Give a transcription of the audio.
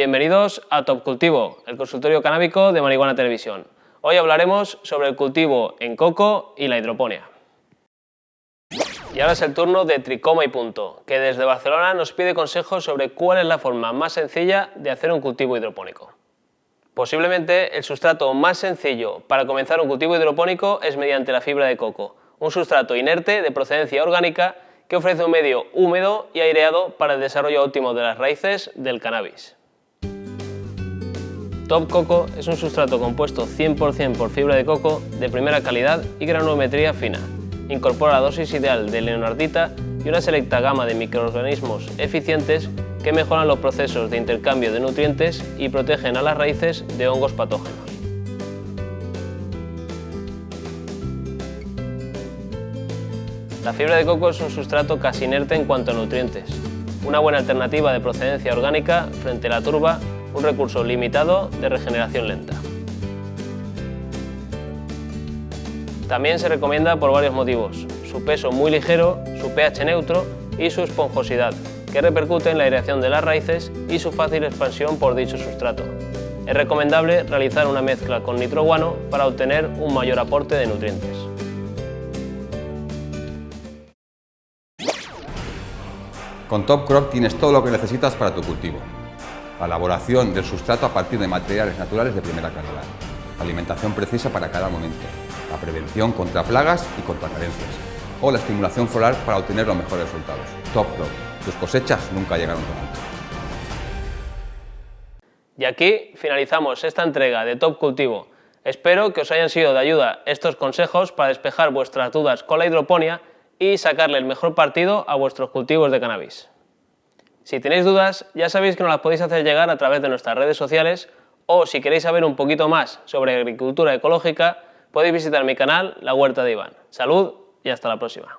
Bienvenidos a Top Cultivo, el consultorio canábico de Marihuana Televisión. Hoy hablaremos sobre el cultivo en coco y la hidroponía. Y ahora es el turno de Tricoma y Punto, que desde Barcelona nos pide consejos sobre cuál es la forma más sencilla de hacer un cultivo hidropónico. Posiblemente el sustrato más sencillo para comenzar un cultivo hidropónico es mediante la fibra de coco, un sustrato inerte de procedencia orgánica que ofrece un medio húmedo y aireado para el desarrollo óptimo de las raíces del cannabis. Top Coco es un sustrato compuesto 100% por fibra de coco de primera calidad y granulometría fina. Incorpora la dosis ideal de leonardita y una selecta gama de microorganismos eficientes que mejoran los procesos de intercambio de nutrientes y protegen a las raíces de hongos patógenos. La fibra de coco es un sustrato casi inerte en cuanto a nutrientes, una buena alternativa de procedencia orgánica frente a la turba un recurso limitado de regeneración lenta. También se recomienda por varios motivos, su peso muy ligero, su pH neutro y su esponjosidad, que repercute en la aireación de las raíces y su fácil expansión por dicho sustrato. Es recomendable realizar una mezcla con nitroguano para obtener un mayor aporte de nutrientes. Con Top Crop tienes todo lo que necesitas para tu cultivo la elaboración del sustrato a partir de materiales naturales de primera calidad, alimentación precisa para cada momento, la prevención contra plagas y contra carencias, o la estimulación floral para obtener los mejores resultados. Top Crop, tus cosechas nunca llegaron tan alto. Y aquí finalizamos esta entrega de Top Cultivo. Espero que os hayan sido de ayuda estos consejos para despejar vuestras dudas con la hidroponía y sacarle el mejor partido a vuestros cultivos de cannabis. Si tenéis dudas, ya sabéis que nos las podéis hacer llegar a través de nuestras redes sociales o si queréis saber un poquito más sobre agricultura ecológica, podéis visitar mi canal La Huerta de Iván. Salud y hasta la próxima.